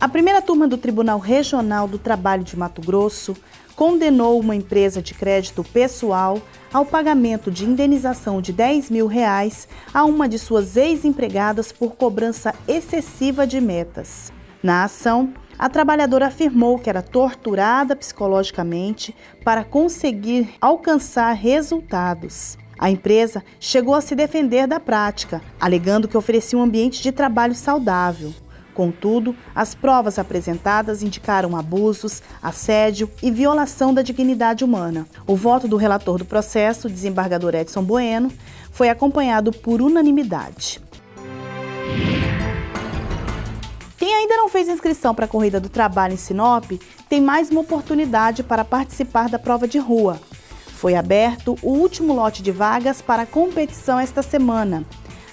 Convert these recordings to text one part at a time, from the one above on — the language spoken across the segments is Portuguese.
A primeira turma do Tribunal Regional do Trabalho de Mato Grosso condenou uma empresa de crédito pessoal ao pagamento de indenização de 10 mil reais a uma de suas ex-empregadas por cobrança excessiva de metas. Na ação, a trabalhadora afirmou que era torturada psicologicamente para conseguir alcançar resultados. A empresa chegou a se defender da prática, alegando que oferecia um ambiente de trabalho saudável. Contudo, as provas apresentadas indicaram abusos, assédio e violação da dignidade humana. O voto do relator do processo, desembargador Edson Bueno, foi acompanhado por unanimidade. Quem ainda não fez inscrição para a Corrida do Trabalho em Sinop tem mais uma oportunidade para participar da prova de rua. Foi aberto o último lote de vagas para a competição esta semana.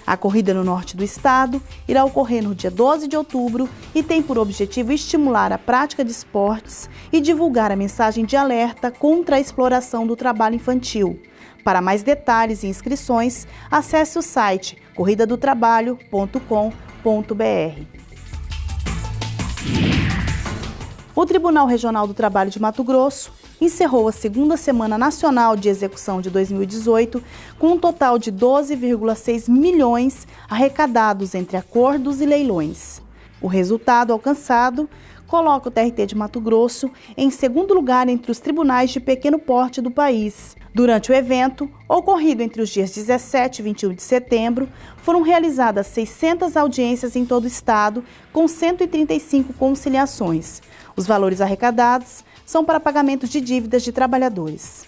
A corrida no norte do estado irá ocorrer no dia 12 de outubro e tem por objetivo estimular a prática de esportes e divulgar a mensagem de alerta contra a exploração do trabalho infantil. Para mais detalhes e inscrições, acesse o site corridadotrabalho.com.br. O Tribunal Regional do Trabalho de Mato Grosso encerrou a segunda Semana Nacional de Execução de 2018 com um total de 12,6 milhões arrecadados entre acordos e leilões. O resultado alcançado coloca o TRT de Mato Grosso em segundo lugar entre os tribunais de pequeno porte do país. Durante o evento, ocorrido entre os dias 17 e 21 de setembro, foram realizadas 600 audiências em todo o estado, com 135 conciliações. Os valores arrecadados são para pagamento de dívidas de trabalhadores.